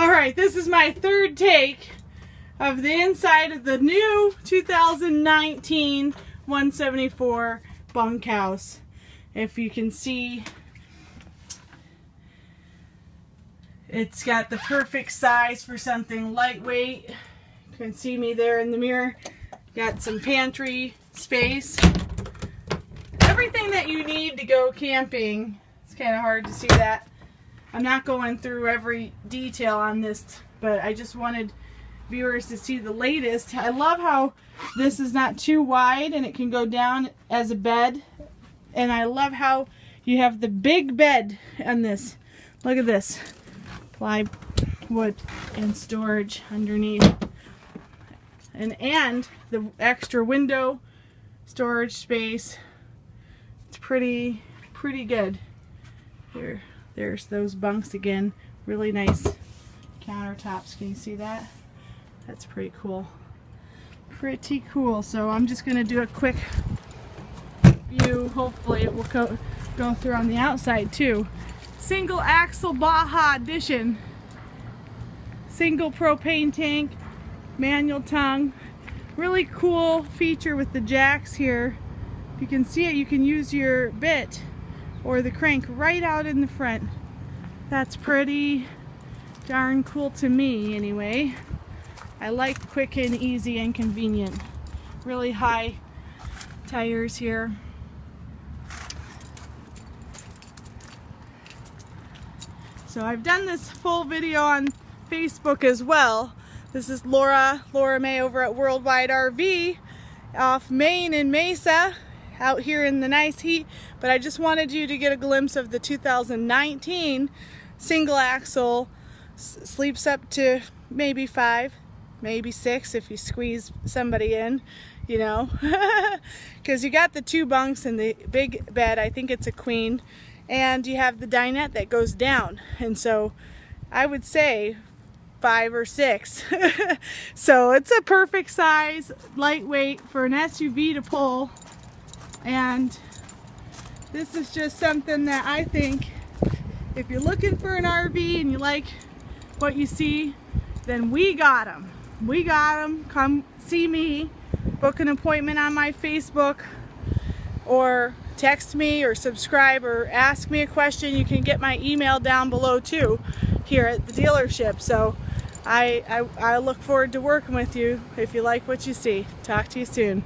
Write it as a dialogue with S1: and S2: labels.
S1: All right, this is my third take of the inside of the new 2019 174 bunkhouse. If you can see, it's got the perfect size for something lightweight. You can see me there in the mirror. Got some pantry space. Everything that you need to go camping. It's kind of hard to see that. I'm not going through every detail on this, but I just wanted viewers to see the latest. I love how this is not too wide and it can go down as a bed. And I love how you have the big bed on this. Look at this. Plywood and storage underneath. And, and the extra window storage space. It's pretty, pretty good. Here, there's those bunks again. Really nice countertops. Can you see that? That's pretty cool. Pretty cool. So I'm just going to do a quick view. Hopefully it will go, go through on the outside too. Single axle Baja Edition. Single propane tank. Manual tongue. Really cool feature with the jacks here. If you can see it, you can use your bit or the crank right out in the front. That's pretty darn cool to me anyway. I like quick and easy and convenient. Really high tires here. So I've done this full video on Facebook as well. This is Laura, Laura May over at Worldwide RV off Main and Mesa out here in the nice heat. But I just wanted you to get a glimpse of the 2019 single axle sleeps up to maybe five maybe six if you squeeze somebody in, you know, because you got the two bunks and the big bed, I think it's a queen, and you have the dinette that goes down. And so I would say five or six. so it's a perfect size, lightweight for an SUV to pull. And this is just something that I think if you're looking for an RV and you like what you see, then we got them we got them. Come see me. Book an appointment on my Facebook or text me or subscribe or ask me a question. You can get my email down below too here at the dealership. So I, I, I look forward to working with you if you like what you see. Talk to you soon.